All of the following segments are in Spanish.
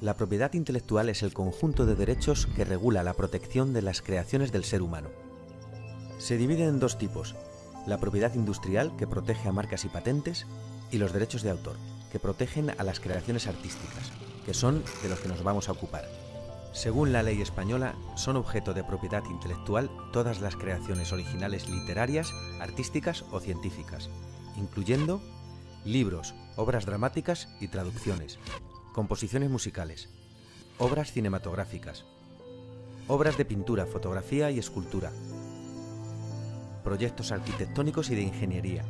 La propiedad intelectual es el conjunto de derechos que regula la protección de las creaciones del ser humano. Se divide en dos tipos, la propiedad industrial, que protege a marcas y patentes, y los derechos de autor, que protegen a las creaciones artísticas, que son de los que nos vamos a ocupar. Según la ley española, son objeto de propiedad intelectual todas las creaciones originales literarias, artísticas o científicas, incluyendo libros, obras dramáticas y traducciones, composiciones musicales, obras cinematográficas, obras de pintura, fotografía y escultura, proyectos arquitectónicos y de ingeniería,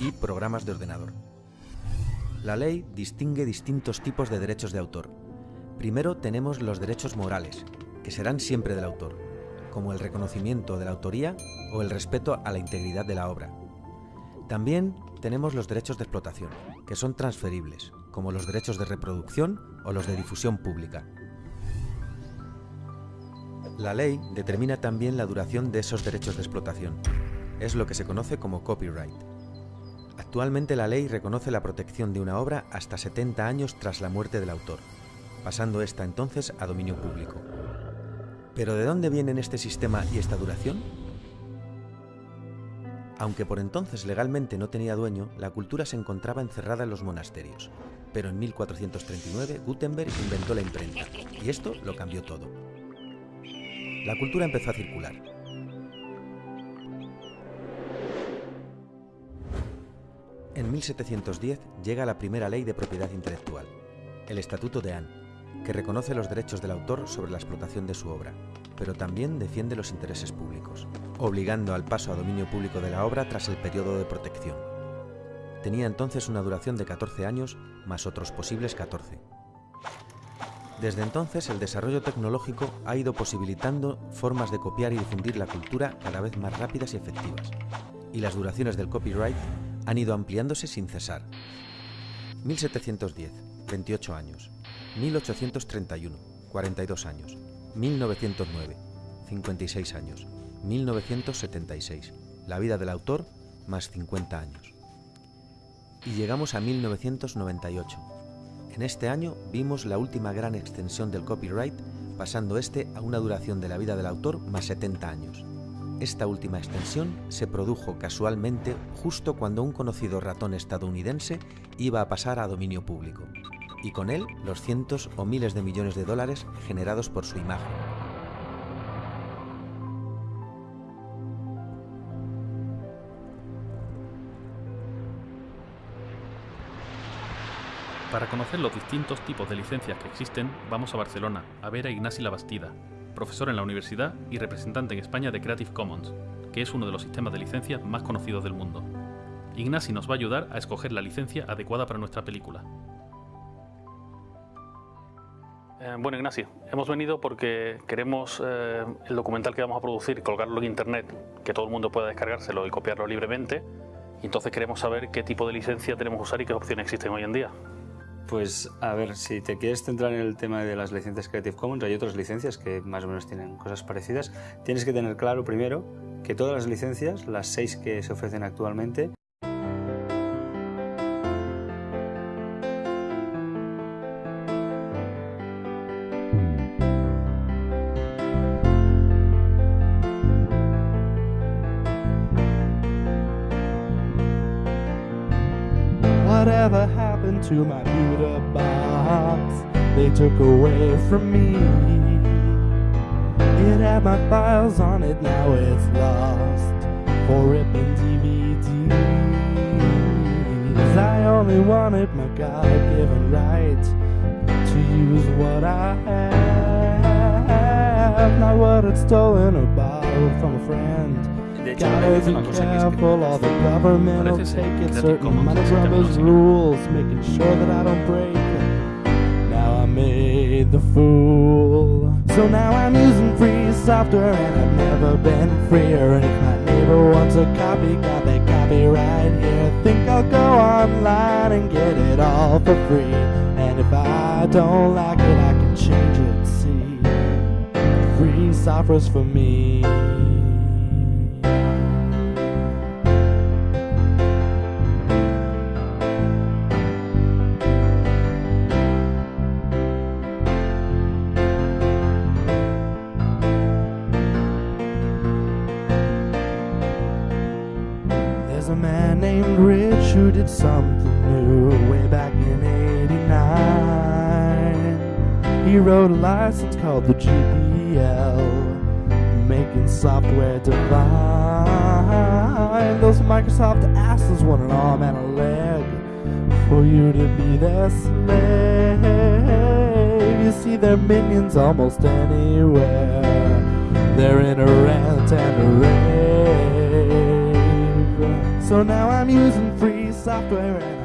y programas de ordenador. La ley distingue distintos tipos de derechos de autor. Primero tenemos los derechos morales, que serán siempre del autor, como el reconocimiento de la autoría o el respeto a la integridad de la obra. También tenemos los derechos de explotación, que son transferibles, como los derechos de reproducción o los de difusión pública. La ley determina también la duración de esos derechos de explotación. Es lo que se conoce como copyright. Actualmente la ley reconoce la protección de una obra hasta 70 años tras la muerte del autor, pasando esta entonces a dominio público. ¿Pero de dónde vienen este sistema y esta duración? Aunque por entonces legalmente no tenía dueño, la cultura se encontraba encerrada en los monasterios. Pero en 1439 Gutenberg inventó la imprenta, y esto lo cambió todo. La cultura empezó a circular, En 1710 llega la primera ley de propiedad intelectual, el Estatuto de Anne, que reconoce los derechos del autor sobre la explotación de su obra, pero también defiende los intereses públicos, obligando al paso a dominio público de la obra tras el periodo de protección. Tenía entonces una duración de 14 años más otros posibles 14. Desde entonces el desarrollo tecnológico ha ido posibilitando formas de copiar y difundir la cultura cada vez más rápidas y efectivas, y las duraciones del copyright han ido ampliándose sin cesar. 1710, 28 años. 1831, 42 años. 1909, 56 años. 1976, la vida del autor, más 50 años. Y llegamos a 1998. En este año vimos la última gran extensión del copyright, pasando este a una duración de la vida del autor más 70 años. Esta última extensión se produjo casualmente justo cuando un conocido ratón estadounidense iba a pasar a dominio público, y con él los cientos o miles de millones de dólares generados por su imagen. Para conocer los distintos tipos de licencias que existen, vamos a Barcelona, a ver a Ignasi Labastida, profesor en la universidad y representante en España de Creative Commons, que es uno de los sistemas de licencia más conocidos del mundo. Ignasi nos va a ayudar a escoger la licencia adecuada para nuestra película. Eh, bueno, Ignacio, hemos venido porque queremos eh, el documental que vamos a producir colgarlo en internet, que todo el mundo pueda descargárselo y copiarlo libremente. Y entonces queremos saber qué tipo de licencia tenemos que usar y qué opciones existen hoy en día. Pues a ver, si te quieres centrar en el tema de las licencias Creative Commons, hay otras licencias que más o menos tienen cosas parecidas. Tienes que tener claro primero que todas las licencias, las seis que se ofrecen actualmente, Whatever happened to my computer box? They took away from me. It had my files on it, now it's lost. For ripping DVDs. I only wanted my God-given right to use what I have, not what I'd stolen or borrowed from a friend. De hecho dice una cosa que es que Careful, all the government will Parece ser take it Creative certain Commons amount of existe brothers menos en- rules, making sure that I don't break it. Now I made the fool. So now I'm using free software and I've never been freer. And if my neighbor wants a copy, got that copyright here. Think I'll go online and get it all for free. And if I don't like it, I can change it. See, free software's for me. Did something new way back in 89. He wrote a license called the GPL, making software divine. Those Microsoft asses want an arm and a leg for you to be their slave. You see their minions almost anywhere. They're in a rant and a rave. So now I'm using free software